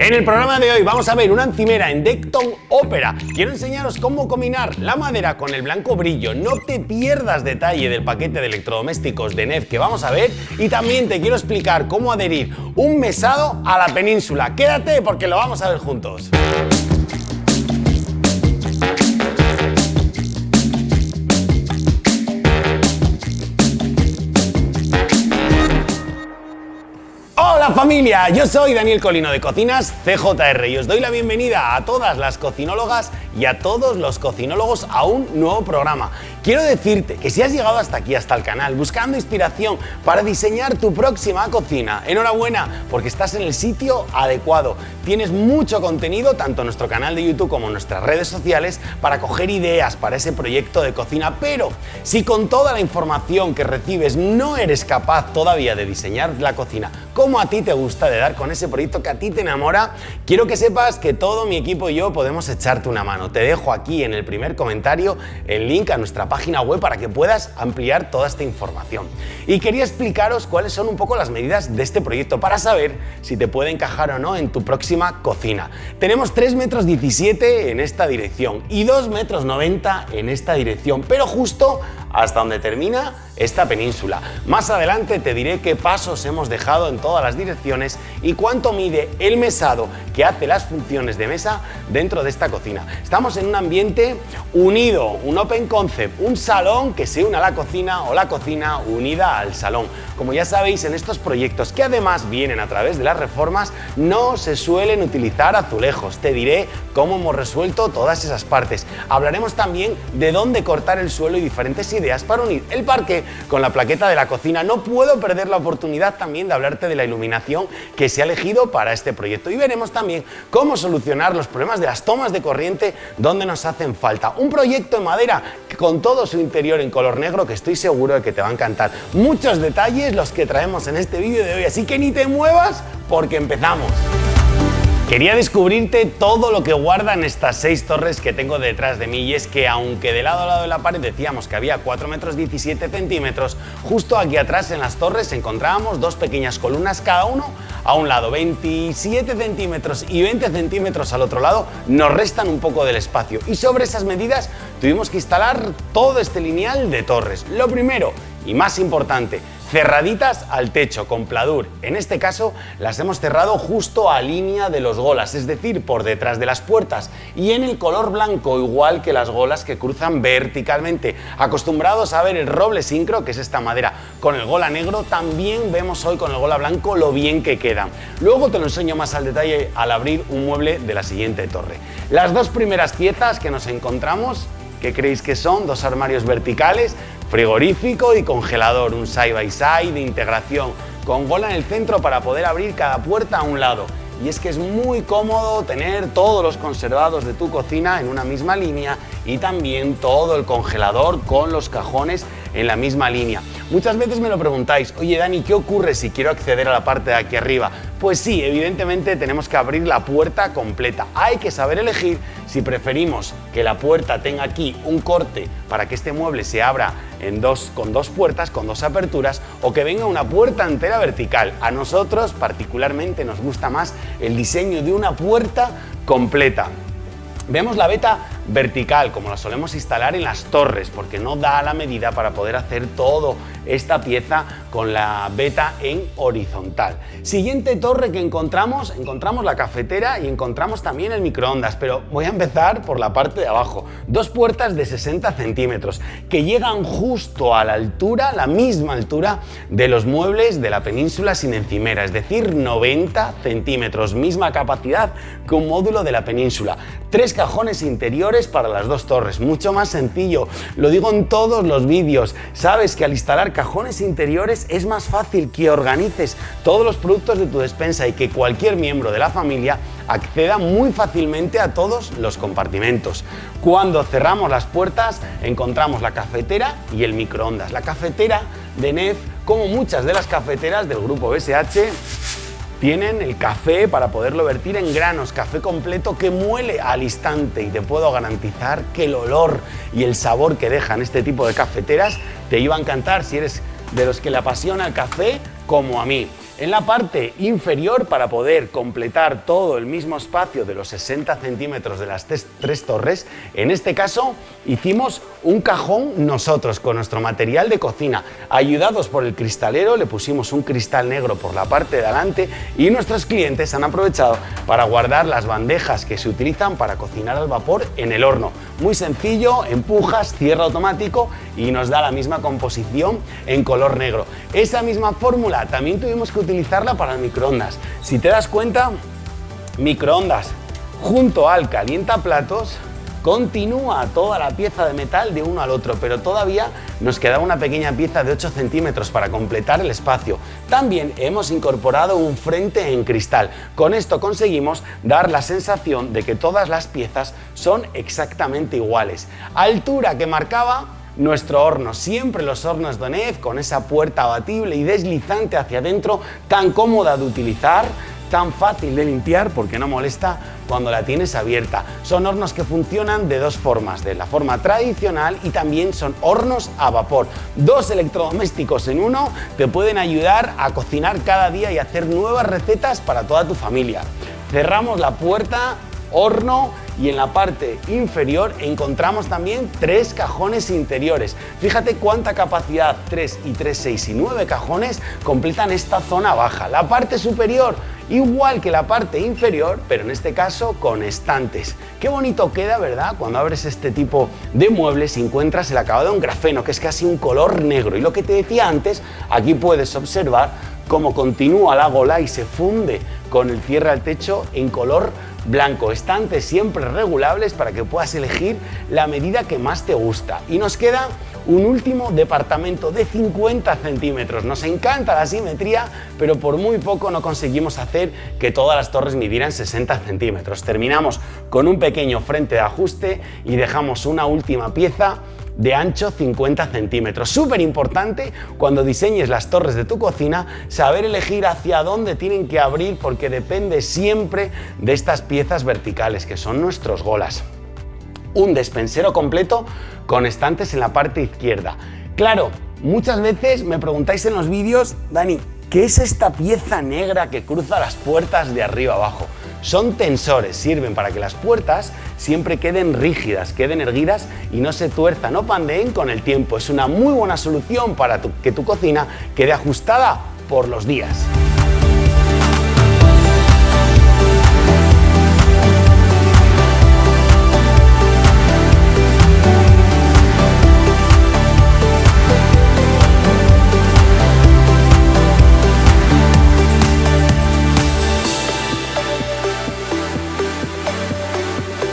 En el programa de hoy vamos a ver una encimera en Decton Opera. Quiero enseñaros cómo combinar la madera con el blanco brillo. No te pierdas detalle del paquete de electrodomésticos de NEF que vamos a ver y también te quiero explicar cómo adherir un mesado a la península. Quédate porque lo vamos a ver juntos. Familia, yo soy Daniel Colino de Cocinas CJR y os doy la bienvenida a todas las cocinólogas y a todos los cocinólogos a un nuevo programa. Quiero decirte que si has llegado hasta aquí, hasta el canal, buscando inspiración para diseñar tu próxima cocina, enhorabuena, porque estás en el sitio adecuado. Tienes mucho contenido, tanto en nuestro canal de YouTube como en nuestras redes sociales, para coger ideas para ese proyecto de cocina, pero si con toda la información que recibes no eres capaz todavía de diseñar la cocina como a ti te gusta, de dar con ese proyecto que a ti te enamora, quiero que sepas que todo mi equipo y yo podemos echarte una mano. Te dejo aquí en el primer comentario el link a nuestra página web para que puedas ampliar toda esta información. Y quería explicaros cuáles son un poco las medidas de este proyecto para saber si te puede encajar o no en tu próxima cocina. Tenemos 3 metros 17 en esta dirección y 2 metros 90 en esta dirección, pero justo hasta donde termina esta península. Más adelante te diré qué pasos hemos dejado en todas las direcciones y cuánto mide el mesado que hace las funciones de mesa dentro de esta cocina. Estamos en un ambiente unido, un open concept, un salón que se une a la cocina o la cocina unida al salón. Como ya sabéis, en estos proyectos que además vienen a través de las reformas, no se suelen utilizar azulejos. Te diré cómo hemos resuelto todas esas partes. Hablaremos también de dónde cortar el suelo y diferentes ideas para unir el parque con la plaqueta de la cocina. No puedo perder la oportunidad también de hablarte de la iluminación que se ha elegido para este proyecto y veremos también cómo solucionar los problemas de las tomas de corriente donde nos hacen falta. Un proyecto en madera con todo su interior en color negro que estoy seguro de que te va a encantar. Muchos detalles los que traemos en este vídeo de hoy, así que ni te muevas porque empezamos. Quería descubrirte todo lo que guardan estas seis torres que tengo detrás de mí y es que aunque de lado a lado de la pared decíamos que había 4 metros 17 centímetros, justo aquí atrás en las torres encontrábamos dos pequeñas columnas cada uno a un lado, 27 centímetros y 20 centímetros al otro lado nos restan un poco del espacio y sobre esas medidas tuvimos que instalar todo este lineal de torres. Lo primero y más importante, cerraditas al techo con pladur. En este caso las hemos cerrado justo a línea de los golas, es decir, por detrás de las puertas y en el color blanco, igual que las golas que cruzan verticalmente. Acostumbrados a ver el roble sincro, que es esta madera, con el gola negro, también vemos hoy con el gola blanco lo bien que queda. Luego te lo enseño más al detalle al abrir un mueble de la siguiente torre. Las dos primeras piezas que nos encontramos ¿Qué creéis que son? Dos armarios verticales frigorífico y congelador, un side by side de integración, con gola en el centro para poder abrir cada puerta a un lado. Y es que es muy cómodo tener todos los conservados de tu cocina en una misma línea y también todo el congelador con los cajones en la misma línea. Muchas veces me lo preguntáis, oye Dani, ¿qué ocurre si quiero acceder a la parte de aquí arriba? Pues sí, evidentemente tenemos que abrir la puerta completa. Hay que saber elegir si preferimos que la puerta tenga aquí un corte para que este mueble se abra en dos, con dos puertas, con dos aperturas, o que venga una puerta entera vertical. A nosotros particularmente nos gusta más el diseño de una puerta completa. Vemos la beta vertical, como la solemos instalar en las torres, porque no da la medida para poder hacer todo esta pieza con la beta en horizontal. Siguiente torre que encontramos, encontramos la cafetera y encontramos también el microondas, pero voy a empezar por la parte de abajo. Dos puertas de 60 centímetros que llegan justo a la altura, la misma altura de los muebles de la península sin encimera, es decir, 90 centímetros, misma capacidad que un módulo de la península. Tres cajones interiores para las dos torres, mucho más sencillo, lo digo en todos los vídeos, sabes que al instalar cajones interiores es más fácil que organices todos los productos de tu despensa y que cualquier miembro de la familia acceda muy fácilmente a todos los compartimentos. Cuando cerramos las puertas encontramos la cafetera y el microondas. La cafetera de NEF, como muchas de las cafeteras del grupo BSH, tienen el café para poderlo vertir en granos, café completo que muele al instante y te puedo garantizar que el olor y el sabor que dejan este tipo de cafeteras te iba a encantar si eres de los que le apasiona el café como a mí. En la parte inferior, para poder completar todo el mismo espacio de los 60 centímetros de las tres torres, en este caso hicimos un cajón nosotros con nuestro material de cocina. Ayudados por el cristalero, le pusimos un cristal negro por la parte de adelante y nuestros clientes han aprovechado para guardar las bandejas que se utilizan para cocinar al vapor en el horno. Muy sencillo, empujas, cierra automático y nos da la misma composición en color negro. Esa misma fórmula también tuvimos que utilizar utilizarla para microondas. Si te das cuenta, microondas junto al calientaplatos continúa toda la pieza de metal de uno al otro, pero todavía nos queda una pequeña pieza de 8 centímetros para completar el espacio. También hemos incorporado un frente en cristal. Con esto conseguimos dar la sensación de que todas las piezas son exactamente iguales. Altura que marcaba nuestro horno. Siempre los hornos Donef con esa puerta abatible y deslizante hacia adentro, tan cómoda de utilizar, tan fácil de limpiar porque no molesta cuando la tienes abierta. Son hornos que funcionan de dos formas, de la forma tradicional y también son hornos a vapor. Dos electrodomésticos en uno te pueden ayudar a cocinar cada día y hacer nuevas recetas para toda tu familia. Cerramos la puerta horno y en la parte inferior encontramos también tres cajones interiores. Fíjate cuánta capacidad, 3 y 3, 6 y 9 cajones completan esta zona baja. La parte superior igual que la parte inferior, pero en este caso con estantes. Qué bonito queda, ¿verdad? Cuando abres este tipo de muebles y encuentras el acabado en grafeno, que es casi un color negro. Y lo que te decía antes, aquí puedes observar cómo continúa la gola y se funde con el cierre al techo en color blanco. Estantes siempre regulables para que puedas elegir la medida que más te gusta. Y nos queda un último departamento de 50 centímetros. Nos encanta la simetría, pero por muy poco no conseguimos hacer que todas las torres midieran 60 centímetros. Terminamos con un pequeño frente de ajuste y dejamos una última pieza de ancho 50 centímetros. Súper importante cuando diseñes las torres de tu cocina saber elegir hacia dónde tienen que abrir porque depende siempre de estas piezas verticales que son nuestros golas. Un despensero completo con estantes en la parte izquierda. Claro, muchas veces me preguntáis en los vídeos, Dani, ¿qué es esta pieza negra que cruza las puertas de arriba abajo? Son tensores, sirven para que las puertas siempre queden rígidas, queden erguidas y no se tuerzan o pandeen con el tiempo. Es una muy buena solución para que tu cocina quede ajustada por los días.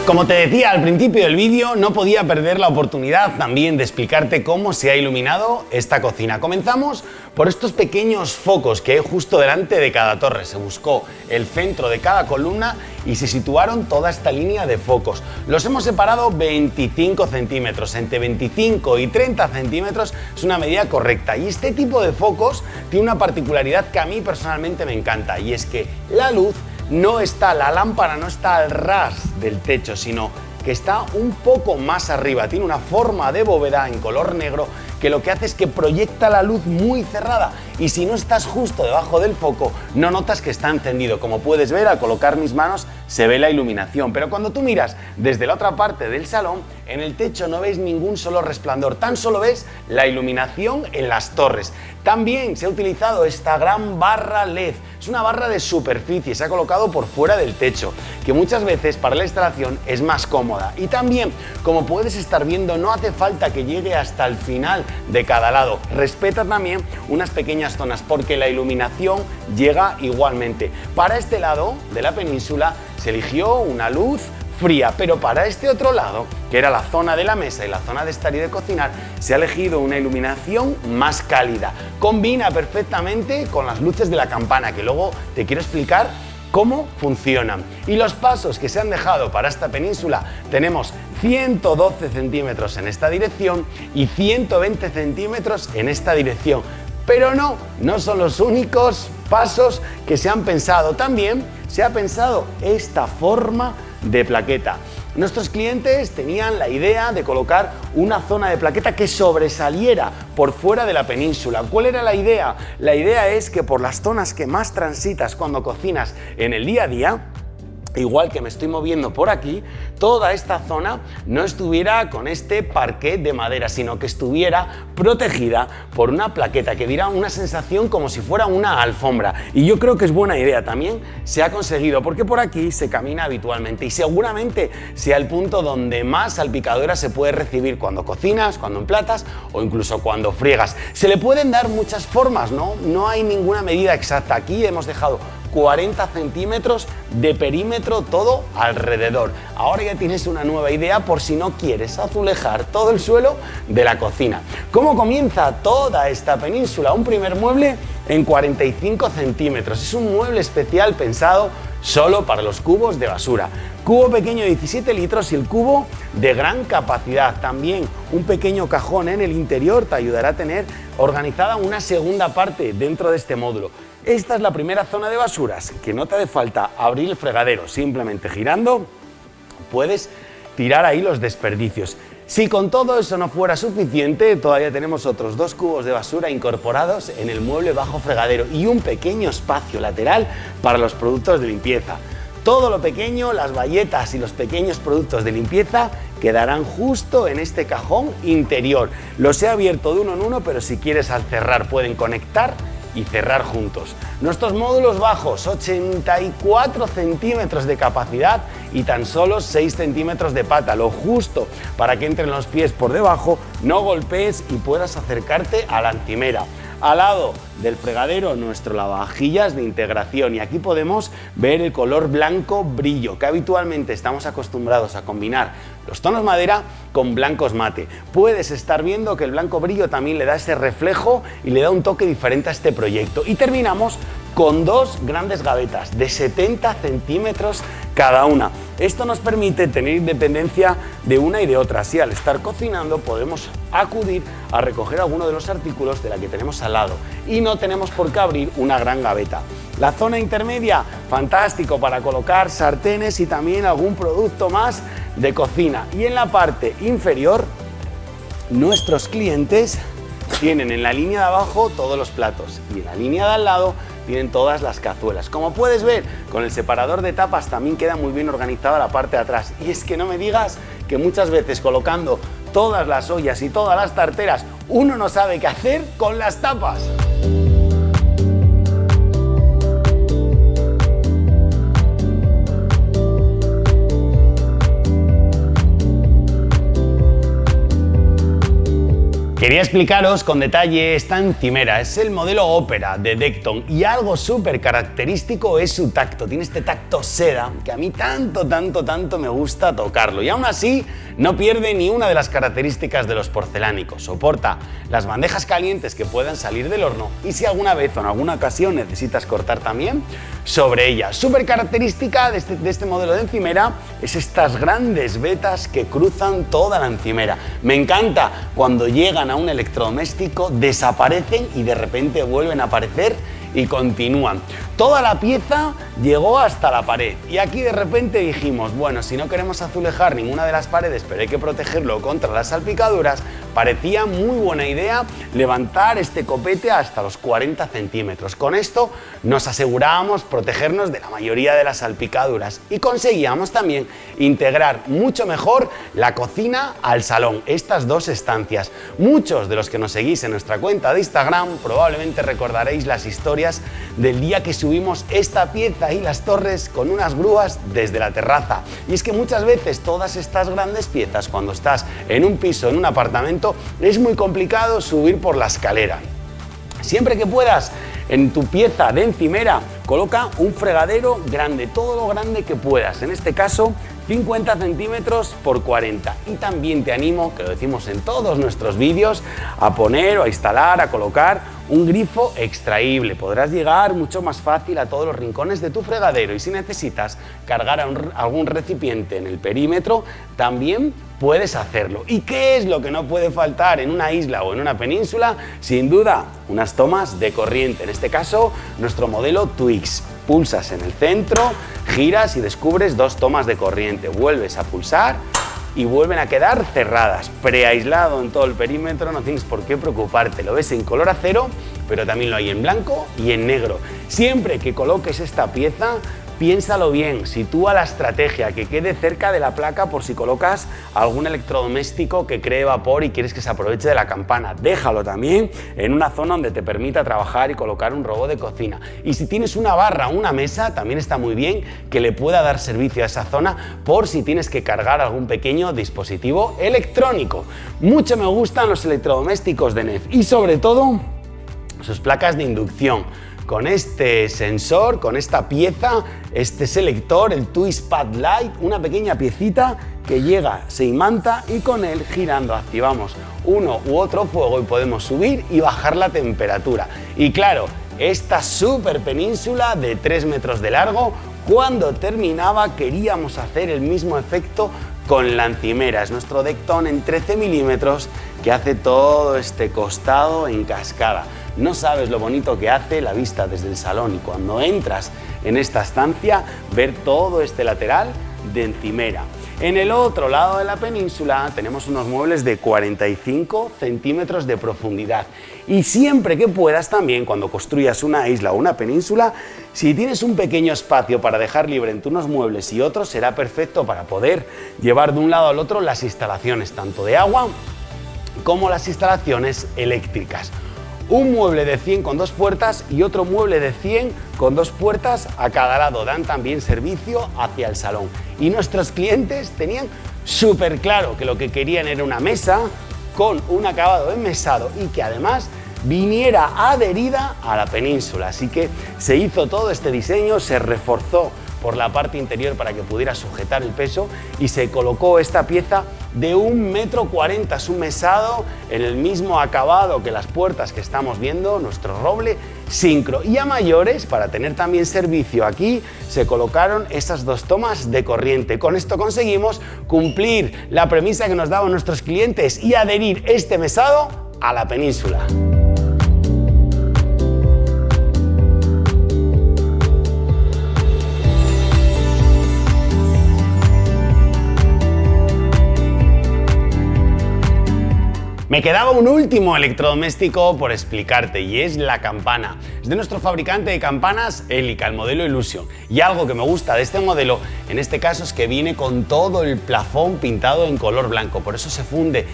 Como te decía al principio del vídeo, no podía perder la oportunidad también de explicarte cómo se ha iluminado esta cocina. Comenzamos por estos pequeños focos que hay justo delante de cada torre. Se buscó el centro de cada columna y se situaron toda esta línea de focos. Los hemos separado 25 centímetros, entre 25 y 30 centímetros es una medida correcta. Y este tipo de focos tiene una particularidad que a mí personalmente me encanta y es que la luz no está, la lámpara no está al ras del techo, sino que está un poco más arriba, tiene una forma de bóveda en color negro que lo que hace es que proyecta la luz muy cerrada y si no estás justo debajo del foco no notas que está encendido. Como puedes ver al colocar mis manos se ve la iluminación, pero cuando tú miras desde la otra parte del salón en el techo no ves ningún solo resplandor, tan solo ves la iluminación en las torres. También se ha utilizado esta gran barra LED, es una barra de superficie, se ha colocado por fuera del techo, que muchas veces para la instalación es más cómoda. Y también, como puedes estar viendo, no hace falta que llegue hasta el final de cada lado. Respeta también unas zonas porque la iluminación llega igualmente. Para este lado de la península se eligió una luz fría, pero para este otro lado, que era la zona de la mesa y la zona de estar y de cocinar, se ha elegido una iluminación más cálida. Combina perfectamente con las luces de la campana, que luego te quiero explicar cómo funcionan. Y los pasos que se han dejado para esta península, tenemos 112 centímetros en esta dirección y 120 centímetros en esta dirección. Pero no, no son los únicos pasos que se han pensado. También se ha pensado esta forma de plaqueta. Nuestros clientes tenían la idea de colocar una zona de plaqueta que sobresaliera por fuera de la península. ¿Cuál era la idea? La idea es que por las zonas que más transitas cuando cocinas en el día a día, igual que me estoy moviendo por aquí, toda esta zona no estuviera con este parquet de madera, sino que estuviera protegida por una plaqueta que diera una sensación como si fuera una alfombra. Y yo creo que es buena idea, también se ha conseguido, porque por aquí se camina habitualmente y seguramente sea el punto donde más salpicadura se puede recibir cuando cocinas, cuando emplatas o incluso cuando friegas. Se le pueden dar muchas formas, ¿no? No hay ninguna medida exacta. Aquí hemos dejado 40 centímetros de perímetro todo alrededor. Ahora ya tienes una nueva idea por si no quieres azulejar todo el suelo de la cocina. ¿Cómo comienza toda esta península? Un primer mueble en 45 centímetros. Es un mueble especial pensado solo para los cubos de basura. Cubo pequeño de 17 litros y el cubo de gran capacidad. También un pequeño cajón en el interior te ayudará a tener organizada una segunda parte dentro de este módulo. Esta es la primera zona de basuras, que no te hace falta abrir el fregadero, simplemente girando puedes tirar ahí los desperdicios. Si con todo eso no fuera suficiente, todavía tenemos otros dos cubos de basura incorporados en el mueble bajo fregadero y un pequeño espacio lateral para los productos de limpieza. Todo lo pequeño, las bayetas y los pequeños productos de limpieza quedarán justo en este cajón interior. Los he abierto de uno en uno, pero si quieres al cerrar pueden conectar y cerrar juntos. Nuestros módulos bajos, 84 centímetros de capacidad y tan solo 6 centímetros de pata, lo justo para que entren los pies por debajo, no golpees y puedas acercarte a la encimera. Al lado del fregadero nuestro lavavajillas de integración y aquí podemos ver el color blanco brillo que habitualmente estamos acostumbrados a combinar los tonos madera con blancos mate. Puedes estar viendo que el blanco brillo también le da ese reflejo y le da un toque diferente a este proyecto. Y terminamos con dos grandes gavetas de 70 centímetros cada una. Esto nos permite tener independencia de una y de otra, así al estar cocinando podemos acudir a recoger alguno de los artículos de la que tenemos al lado y no tenemos por qué abrir una gran gaveta. La zona intermedia, fantástico para colocar sartenes y también algún producto más de cocina. Y en la parte inferior, nuestros clientes tienen en la línea de abajo todos los platos y en la línea de al lado tienen todas las cazuelas. Como puedes ver, con el separador de tapas también queda muy bien organizada la parte de atrás. Y es que no me digas que muchas veces colocando todas las ollas y todas las tarteras, uno no sabe qué hacer con las tapas. Quería explicaros con detalle esta encimera, es el modelo Opera de Decton y algo súper característico es su tacto, tiene este tacto seda que a mí tanto, tanto, tanto me gusta tocarlo y aún así no pierde ni una de las características de los porcelánicos, soporta las bandejas calientes que puedan salir del horno y si alguna vez o en alguna ocasión necesitas cortar también, sobre ella. Súper característica de este, de este modelo de encimera es estas grandes vetas que cruzan toda la encimera. Me encanta cuando llegan a un electrodoméstico, desaparecen y de repente vuelven a aparecer y continúan. Toda la pieza llegó hasta la pared y aquí de repente dijimos, bueno, si no queremos azulejar ninguna de las paredes, pero hay que protegerlo contra las salpicaduras, parecía muy buena idea levantar este copete hasta los 40 centímetros. Con esto nos asegurábamos protegernos de la mayoría de las salpicaduras y conseguíamos también integrar mucho mejor la cocina al salón, estas dos estancias. Muchos de los que nos seguís en nuestra cuenta de Instagram probablemente recordaréis las historias del día que subimos esta pieza las torres con unas grúas desde la terraza. Y es que muchas veces todas estas grandes piezas, cuando estás en un piso, en un apartamento, es muy complicado subir por la escalera. Siempre que puedas, en tu pieza de encimera, coloca un fregadero grande, todo lo grande que puedas. En este caso, 50 centímetros por 40 y también te animo, que lo decimos en todos nuestros vídeos, a poner o a instalar, a colocar un grifo extraíble. Podrás llegar mucho más fácil a todos los rincones de tu fregadero y si necesitas cargar algún recipiente en el perímetro, también puedes hacerlo. ¿Y qué es lo que no puede faltar en una isla o en una península? Sin duda, unas tomas de corriente, en este caso nuestro modelo Twix. pulsas en el centro, giras y descubres dos tomas de corriente. Vuelves a pulsar y vuelven a quedar cerradas. Preaislado en todo el perímetro, no tienes por qué preocuparte. Lo ves en color acero, pero también lo hay en blanco y en negro. Siempre que coloques esta pieza, Piénsalo bien, sitúa la estrategia, que quede cerca de la placa por si colocas algún electrodoméstico que cree vapor y quieres que se aproveche de la campana. Déjalo también en una zona donde te permita trabajar y colocar un robot de cocina. Y si tienes una barra o una mesa, también está muy bien que le pueda dar servicio a esa zona por si tienes que cargar algún pequeño dispositivo electrónico. Mucho me gustan los electrodomésticos de NEF y sobre todo sus placas de inducción con este sensor, con esta pieza, este selector, el Twist Pad Light, una pequeña piecita que llega, se imanta y con él girando activamos uno u otro fuego y podemos subir y bajar la temperatura. Y claro, esta super península de 3 metros de largo, cuando terminaba queríamos hacer el mismo efecto con la encimera. Es nuestro Decton en 13 milímetros que hace todo este costado en cascada. No sabes lo bonito que hace la vista desde el salón y cuando entras en esta estancia ver todo este lateral de encimera. En el otro lado de la península tenemos unos muebles de 45 centímetros de profundidad y siempre que puedas también cuando construyas una isla o una península, si tienes un pequeño espacio para dejar libre entre unos muebles y otros será perfecto para poder llevar de un lado al otro las instalaciones tanto de agua como las instalaciones eléctricas un mueble de 100 con dos puertas y otro mueble de 100 con dos puertas a cada lado. Dan también servicio hacia el salón. Y nuestros clientes tenían súper claro que lo que querían era una mesa con un acabado enmesado y que además viniera adherida a la península. Así que se hizo todo este diseño, se reforzó por la parte interior para que pudiera sujetar el peso y se colocó esta pieza de un metro es un mesado en el mismo acabado que las puertas que estamos viendo, nuestro roble sincro. Y a mayores, para tener también servicio aquí, se colocaron estas dos tomas de corriente. Con esto conseguimos cumplir la premisa que nos daban nuestros clientes y adherir este mesado a la península. Me quedaba un último electrodoméstico por explicarte y es la campana. Es de nuestro fabricante de campanas Elica, el modelo Illusion. Y algo que me gusta de este modelo, en este caso, es que viene con todo el plafón pintado en color blanco. Por eso se funde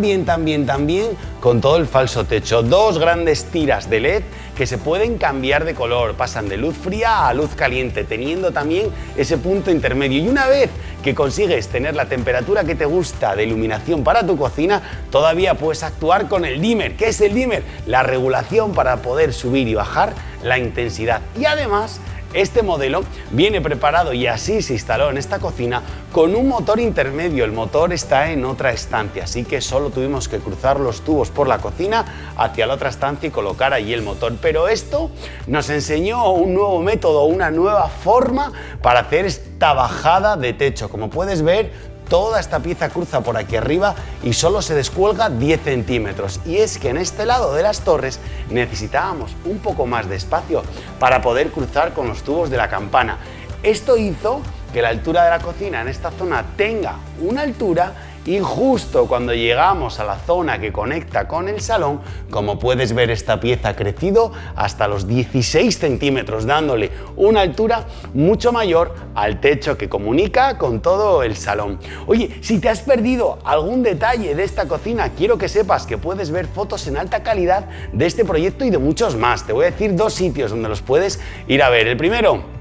bien, tan bien con todo el falso techo. Dos grandes tiras de LED que se pueden cambiar de color, pasan de luz fría a luz caliente, teniendo también ese punto intermedio. Y una vez que consigues tener la temperatura que te gusta de iluminación para tu cocina, todavía puedes actuar con el dimmer. ¿Qué es el dimmer? La regulación para poder subir y bajar la intensidad. Y además este modelo viene preparado y así se instaló en esta cocina con un motor intermedio. El motor está en otra estancia, así que solo tuvimos que cruzar los tubos por la cocina hacia la otra estancia y colocar allí el motor. Pero esto nos enseñó un nuevo método, una nueva forma para hacer esta bajada de techo. Como puedes ver, toda esta pieza cruza por aquí arriba y solo se descuelga 10 centímetros. Y es que en este lado de las torres necesitábamos un poco más de espacio para poder cruzar con los tubos de la campana. Esto hizo que la altura de la cocina en esta zona tenga una altura y justo cuando llegamos a la zona que conecta con el salón, como puedes ver esta pieza ha crecido hasta los 16 centímetros, dándole una altura mucho mayor al techo que comunica con todo el salón. Oye, si te has perdido algún detalle de esta cocina, quiero que sepas que puedes ver fotos en alta calidad de este proyecto y de muchos más. Te voy a decir dos sitios donde los puedes ir a ver. El primero,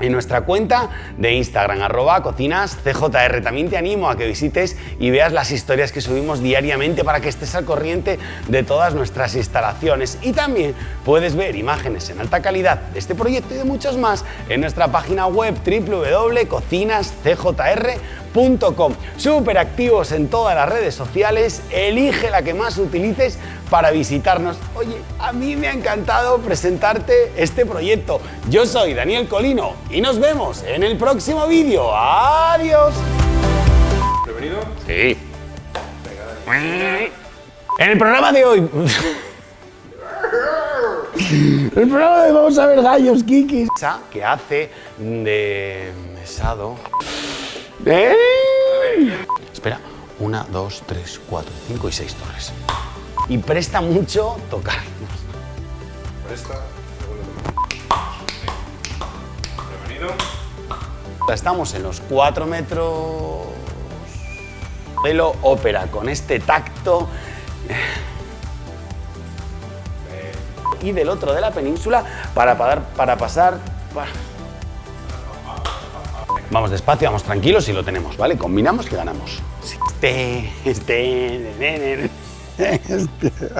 en nuestra cuenta de Instagram, arroba cocinas CJR. También te animo a que visites y veas las historias que subimos diariamente para que estés al corriente de todas nuestras instalaciones. Y también puedes ver imágenes en alta calidad de este proyecto y de muchos más en nuestra página web www.cocinascjr.com Súper activos en todas las redes sociales, elige la que más utilices para visitarnos. Oye, a mí me ha encantado presentarte este proyecto. Yo soy Daniel Colino y nos vemos en el próximo vídeo. ¡Adiós! ¿Prevenido? Sí. En el programa de hoy... El programa de Vamos a ver gallos, Kikis. Que hace de mesado. ¡Eh! Espera, una, dos, tres, cuatro, cinco y seis torres. Y presta mucho tocar. Presta. Bienvenido. Estamos en los 4 metros. Modelo ópera con este tacto. Y del otro de la península para, pasar. para- Vamos despacio, vamos tranquilos y lo tenemos, ¿vale? Combinamos y ganamos. Este, este, este.